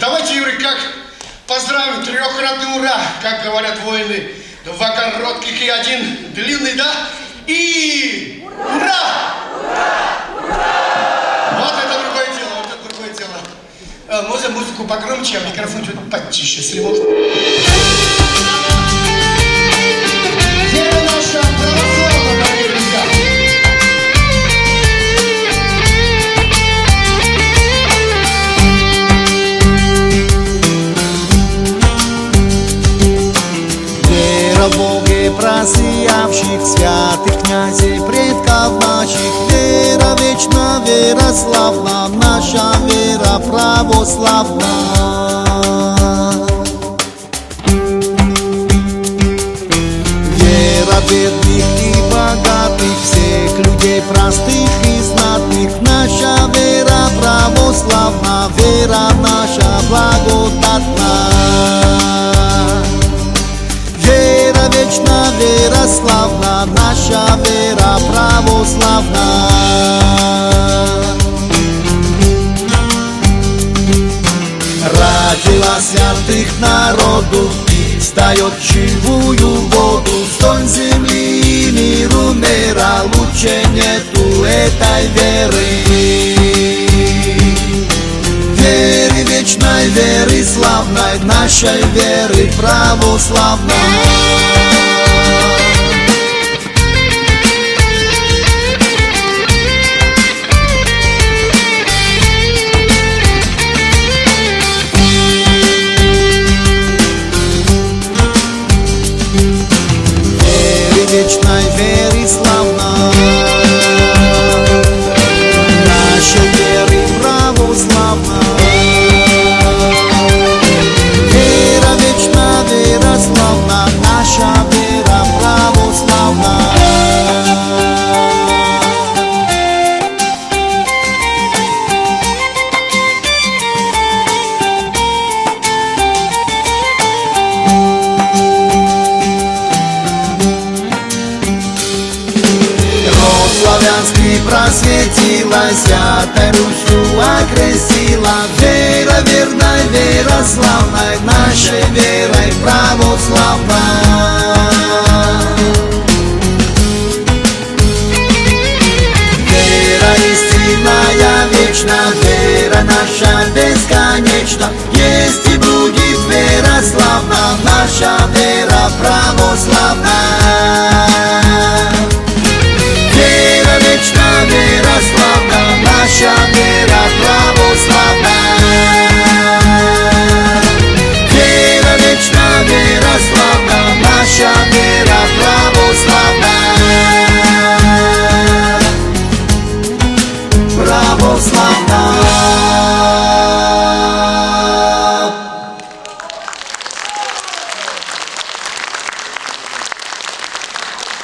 давайте, Юрий, как поздравим, трехкратный ура, как говорят воины, два коротких и один длинный, да? И ура! Вот это другое дело, вот это другое дело. Э, Можно музыку погромче, а микрофон чуть потише, если можно. Святых князей предков наших. Вера вечна, вера славна, наша вера православна. Вера бедных и богатых, всех людей простых и знатных. Наша вера православна, вера наша благодатна славна, наша вера православна. Родила святых народу, встает в живую воду, Столь земли миру мира, лучше нету этой веры. Веры вечной, веры славной, нашей веры православной. Славянский просветила, святой Русью окрестила. Вера верной, вера славной, нашей верой православной. Вера истинная, вечна, вера наша бесконечна.